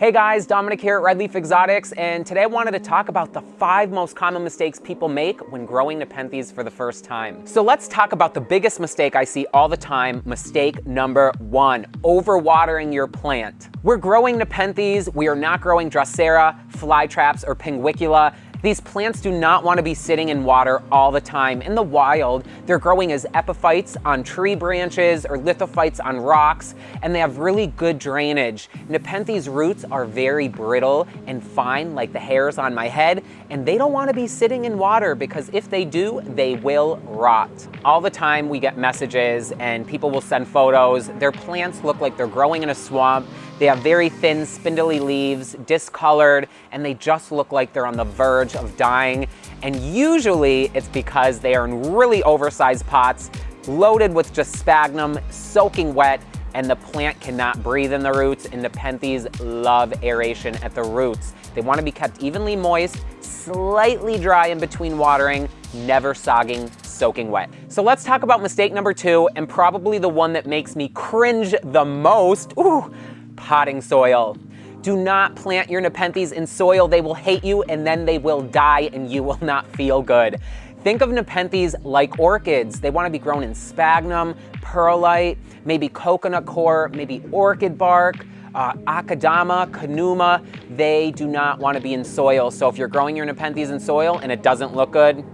Hey guys, Dominic here at Red Leaf Exotics, and today I wanted to talk about the five most common mistakes people make when growing Nepenthes for the first time. So let's talk about the biggest mistake I see all the time, mistake number one, overwatering your plant. We're growing Nepenthes, we are not growing Drosera, flytraps, or Pinguicula, these plants do not want to be sitting in water all the time. In the wild, they're growing as epiphytes on tree branches or lithophytes on rocks, and they have really good drainage. Nepenthes roots are very brittle and fine like the hairs on my head, and they don't want to be sitting in water because if they do, they will rot. All the time we get messages and people will send photos. Their plants look like they're growing in a swamp they have very thin, spindly leaves, discolored, and they just look like they're on the verge of dying. And usually it's because they are in really oversized pots, loaded with just sphagnum, soaking wet, and the plant cannot breathe in the roots, and Nepenthes love aeration at the roots. They wanna be kept evenly moist, slightly dry in between watering, never sogging, soaking wet. So let's talk about mistake number two, and probably the one that makes me cringe the most. Ooh, potting soil. Do not plant your Nepenthes in soil. They will hate you and then they will die and you will not feel good. Think of Nepenthes like orchids. They want to be grown in sphagnum, perlite, maybe coconut coir, maybe orchid bark, uh, akadama, Kanuma, They do not want to be in soil. So if you're growing your Nepenthes in soil and it doesn't look good,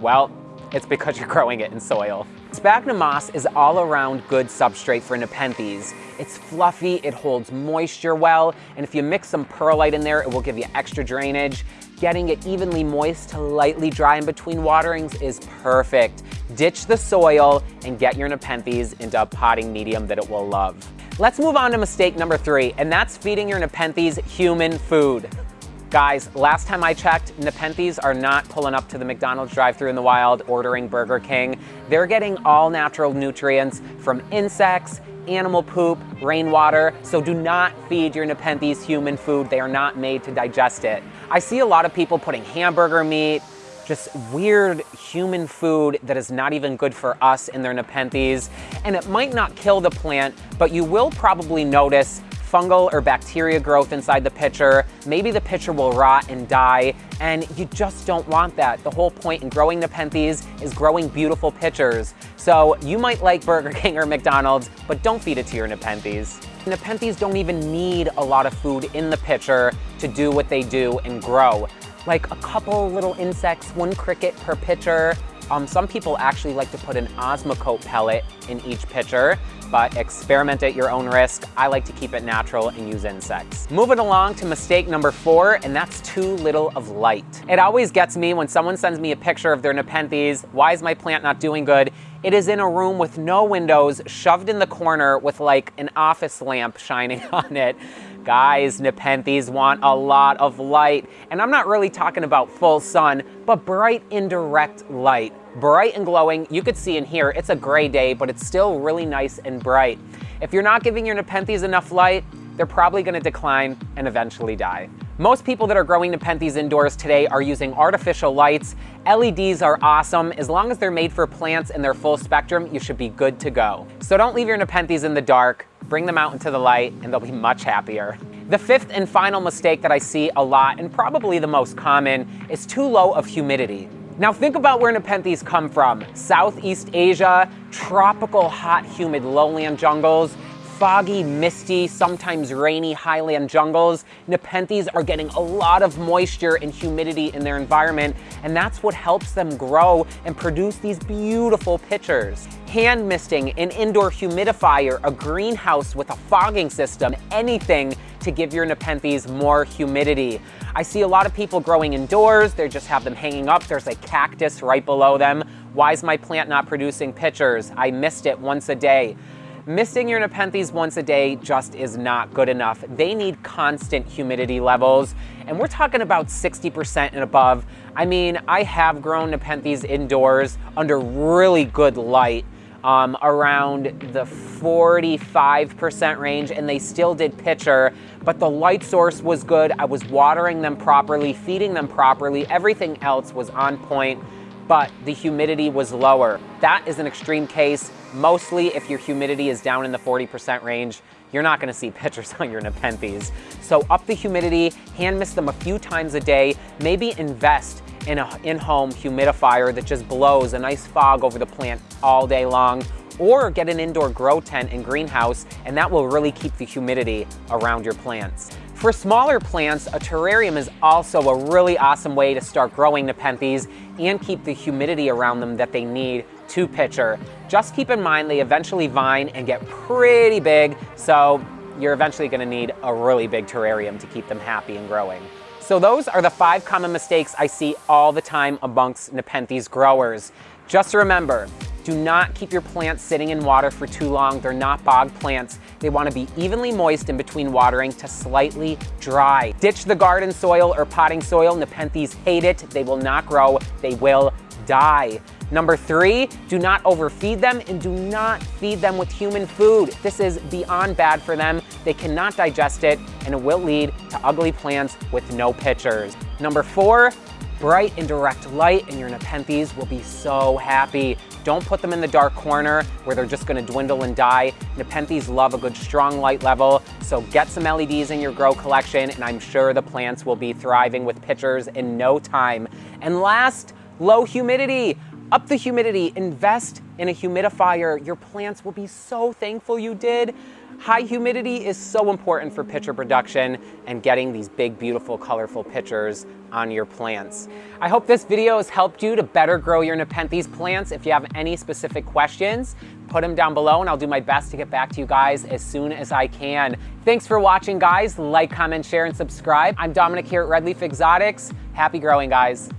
well, it's because you're growing it in soil. Sphagnum moss is all around good substrate for Nepenthes. It's fluffy, it holds moisture well, and if you mix some perlite in there, it will give you extra drainage. Getting it evenly moist to lightly dry in between waterings is perfect. Ditch the soil and get your Nepenthes into a potting medium that it will love. Let's move on to mistake number three, and that's feeding your Nepenthes human food. Guys, last time I checked, Nepenthes are not pulling up to the McDonald's drive-thru in the wild ordering Burger King. They're getting all natural nutrients from insects, animal poop, rainwater, so do not feed your Nepenthes human food. They are not made to digest it. I see a lot of people putting hamburger meat, just weird human food that is not even good for us in their Nepenthes. And it might not kill the plant, but you will probably notice fungal or bacteria growth inside the pitcher. Maybe the pitcher will rot and die, and you just don't want that. The whole point in growing Nepenthes is growing beautiful pitchers. So you might like Burger King or McDonald's, but don't feed it to your Nepenthes. Nepenthes don't even need a lot of food in the pitcher to do what they do and grow. Like a couple little insects, one cricket per pitcher, um, some people actually like to put an Osmocote pellet in each pitcher, but experiment at your own risk. I like to keep it natural and use insects. Moving along to mistake number four, and that's too little of light. It always gets me when someone sends me a picture of their Nepenthes, why is my plant not doing good? It is in a room with no windows, shoved in the corner with like an office lamp shining on it. Guys, Nepenthes want a lot of light. And I'm not really talking about full sun, but bright indirect light. Bright and glowing, you could see in here, it's a gray day, but it's still really nice and bright. If you're not giving your Nepenthes enough light, they're probably gonna decline and eventually die. Most people that are growing Nepenthes indoors today are using artificial lights. LEDs are awesome. As long as they're made for plants and they're full spectrum, you should be good to go. So don't leave your Nepenthes in the dark bring them out into the light, and they'll be much happier. The fifth and final mistake that I see a lot, and probably the most common, is too low of humidity. Now think about where Nepenthes come from. Southeast Asia, tropical hot humid lowland jungles, foggy, misty, sometimes rainy highland jungles, Nepenthes are getting a lot of moisture and humidity in their environment, and that's what helps them grow and produce these beautiful pitchers. Hand misting, an indoor humidifier, a greenhouse with a fogging system, anything to give your Nepenthes more humidity. I see a lot of people growing indoors, they just have them hanging up, there's a cactus right below them. Why is my plant not producing pitchers? I mist it once a day. Misting your Nepenthes once a day just is not good enough. They need constant humidity levels, and we're talking about 60% and above. I mean, I have grown Nepenthes indoors under really good light, um, around the 45% range and they still did pitcher, but the light source was good. I was watering them properly, feeding them properly. Everything else was on point but the humidity was lower. That is an extreme case. Mostly if your humidity is down in the 40% range, you're not gonna see pictures on your Nepenthes. So up the humidity, hand mist them a few times a day, maybe invest in an in-home humidifier that just blows a nice fog over the plant all day long, or get an indoor grow tent and greenhouse, and that will really keep the humidity around your plants. For smaller plants, a terrarium is also a really awesome way to start growing Nepenthes and keep the humidity around them that they need to pitcher. Just keep in mind they eventually vine and get pretty big, so you're eventually gonna need a really big terrarium to keep them happy and growing. So those are the five common mistakes I see all the time amongst Nepenthes growers. Just remember, do not keep your plants sitting in water for too long. They're not bog plants. They wanna be evenly moist in between watering to slightly dry. Ditch the garden soil or potting soil. Nepenthes hate it. They will not grow. They will die. Number three, do not overfeed them and do not feed them with human food. This is beyond bad for them. They cannot digest it and it will lead to ugly plants with no pitchers. Number four, bright and direct light and your Nepenthes will be so happy. Don't put them in the dark corner where they're just gonna dwindle and die. Nepenthes love a good strong light level, so get some LEDs in your grow collection and I'm sure the plants will be thriving with pitchers in no time. And last, low humidity. Up the humidity, invest in a humidifier. Your plants will be so thankful you did. High humidity is so important for pitcher production and getting these big, beautiful, colorful pitchers on your plants. I hope this video has helped you to better grow your Nepenthes plants. If you have any specific questions, put them down below and I'll do my best to get back to you guys as soon as I can. Thanks for watching, guys. Like, comment, share, and subscribe. I'm Dominic here at Red Leaf Exotics. Happy growing, guys.